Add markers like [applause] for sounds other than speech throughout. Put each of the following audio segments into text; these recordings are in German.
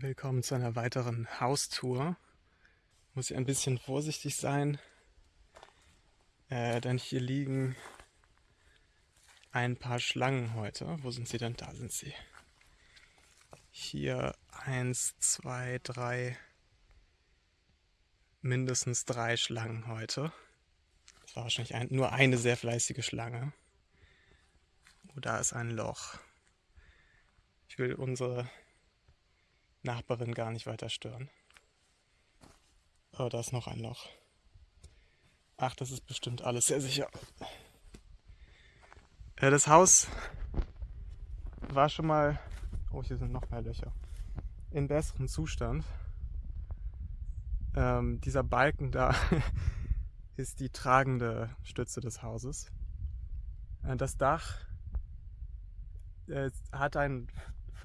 Willkommen zu einer weiteren Haustour. Muss ich ein bisschen vorsichtig sein, äh, denn hier liegen ein paar Schlangen heute. Wo sind sie denn? Da sind sie. Hier eins, zwei, drei, mindestens drei Schlangen heute. Das war wahrscheinlich ein, nur eine sehr fleißige Schlange. Oh, da ist ein Loch. Ich will unsere Nachbarin gar nicht weiter stören. Oh, da ist noch ein Loch. Ach, das ist bestimmt alles sehr sicher. Äh, das Haus war schon mal. Oh, hier sind noch mehr Löcher. In besserem Zustand. Ähm, dieser Balken da [laughs] ist die tragende Stütze des Hauses. Äh, das Dach äh, hat ein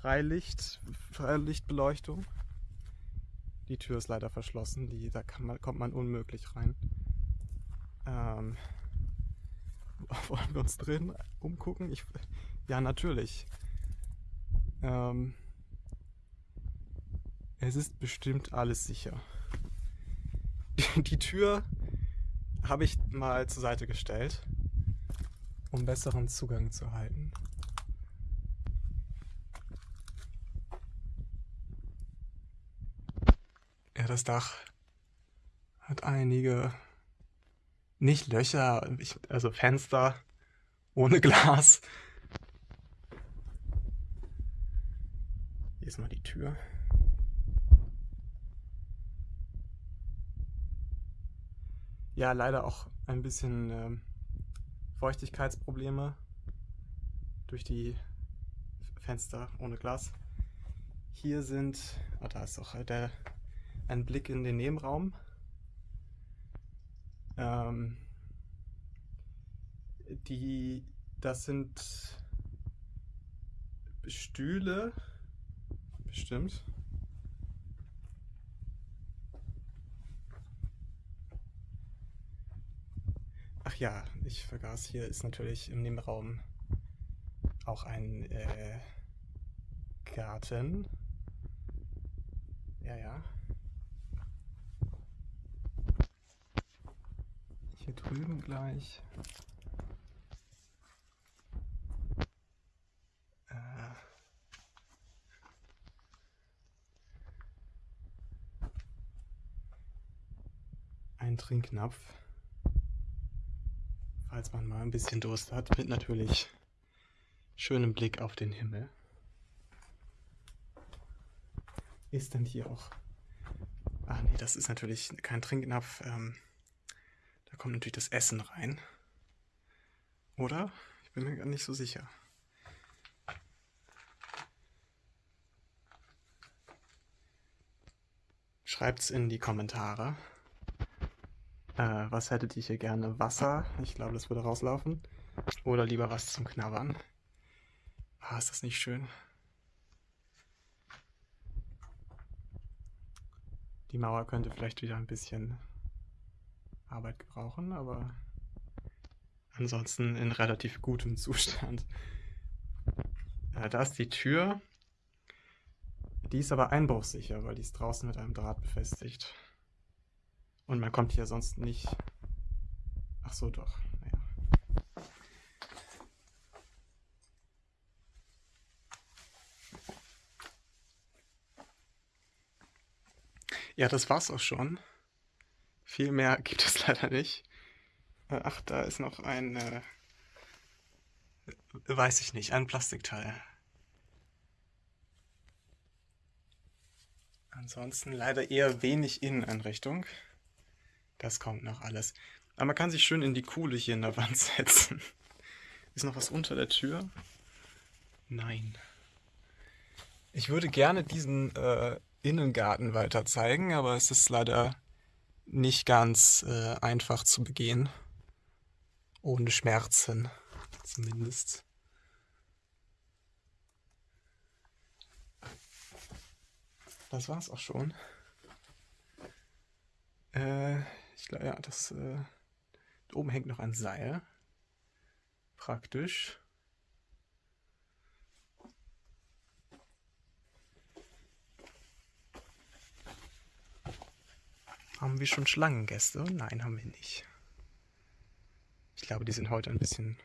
Freilicht, Freilichtbeleuchtung. Die Tür ist leider verschlossen, die, da man, kommt man unmöglich rein. Ähm, [laughs] wollen wir uns drin umgucken? Ich, ja, natürlich. Ähm, es ist bestimmt alles sicher. Die, [laughs] die Tür habe ich mal zur Seite gestellt, um besseren Zugang zu halten. Ja, das Dach hat einige, nicht Löcher, also Fenster ohne [laughs] Glas. Hier ist mal die Tür. Ja, leider auch ein bisschen ähm, Feuchtigkeitsprobleme durch die Fenster ohne Glas. Hier sind, oh, da ist auch der ein Blick in den Nebenraum. Ähm, die, das sind Stühle, bestimmt. Ach ja, ich vergaß, hier ist natürlich im Nebenraum auch ein äh, Garten. Ja, ja. Hier drüben gleich. Äh. Ein Trinknapf. Falls man mal ein bisschen Durst hat, mit natürlich schönem Blick auf den Himmel. Ist denn hier auch... Ach nee, das ist natürlich kein Trinknapf. Ähm da kommt natürlich das Essen rein. Oder? Ich bin mir gar nicht so sicher. Schreibt's in die Kommentare. Äh, was hättet ihr hier gerne? Wasser? Ich glaube, das würde rauslaufen. Oder lieber was zum Knabbern. Ah, ist das nicht schön? Die Mauer könnte vielleicht wieder ein bisschen Arbeit gebrauchen, aber ansonsten in relativ gutem Zustand. [laughs] Äh, da ist die Tür. Die ist aber einbruchsicher, weil die ist draußen mit einem Draht befestigt. Und man kommt hier sonst nicht... Ach so, doch. Naja. Ja, das war's auch schon. Viel mehr [laughs] gibt es leider nicht. Äh, ach, da ist noch ein, äh, weiß ich nicht, ein Plastikteil. Ansonsten leider eher wenig Inneneinrichtung. Das kommt noch alles. Aber man kann sich schön in die Kuhle hier in der Wand [laughs] setzen. Ist noch was unter der Tür? Nein. Ich würde gerne diesen äh, Innengarten weiter zeigen, aber es ist leider nicht ganz äh, einfach zu begehen. Ohne Schmerzen zumindest. Das war's auch schon. Äh, ich glaube, ja, das. Äh, oben hängt noch ein Seil. Praktisch. Haben wir schon Schlangengäste? Nein, haben wir nicht. Ich glaube, die sind heute ein bisschen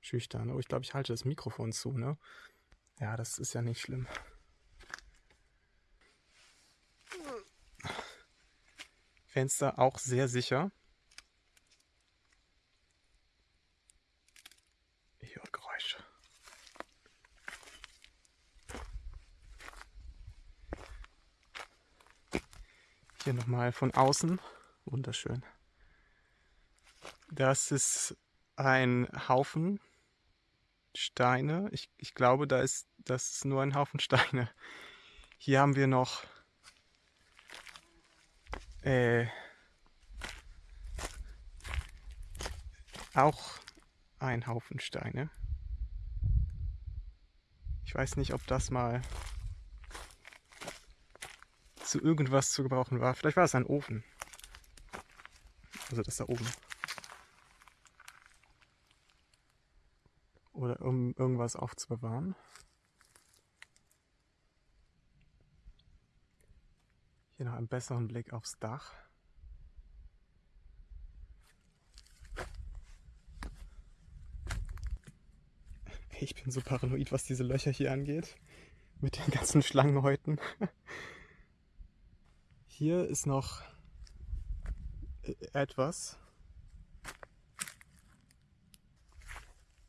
schüchtern. Oh, ich glaube, ich halte das Mikrofon zu, ne? Ja, das ist ja nicht schlimm. Fenster auch sehr sicher. Hier nochmal von außen. Wunderschön. Das ist ein Haufen Steine. Ich, ich glaube, da ist das ist nur ein Haufen [laughs] Steine. Hier haben wir noch äh, auch ein Haufen Steine. Ich weiß nicht, ob das mal zu irgendwas zu gebrauchen war. Vielleicht war es ein Ofen. Also das da oben. Oder um irgendwas aufzubewahren. Hier noch einen besseren Blick aufs Dach. Ich bin so paranoid, was diese Löcher hier angeht. Mit den ganzen Schlangenhäuten. [laughs] Hier ist noch äh, etwas.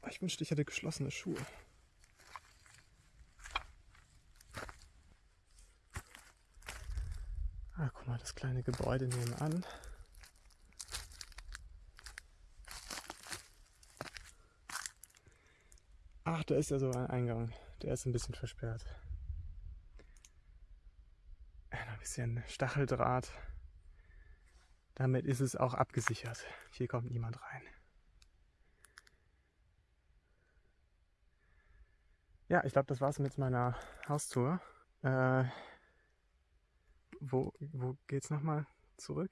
Ich wünschte, ich hätte geschlossene Schuhe. Ah, guck mal, das kleine Gebäude nebenan. Ach, da ist ja so ein Eingang. Der ist ein bisschen versperrt. Bisschen Stacheldraht. Damit ist es auch abgesichert. Hier kommt niemand rein. Ja, ich glaube, das war's mit meiner Haustour. Äh, wo, wo geht's nochmal zurück?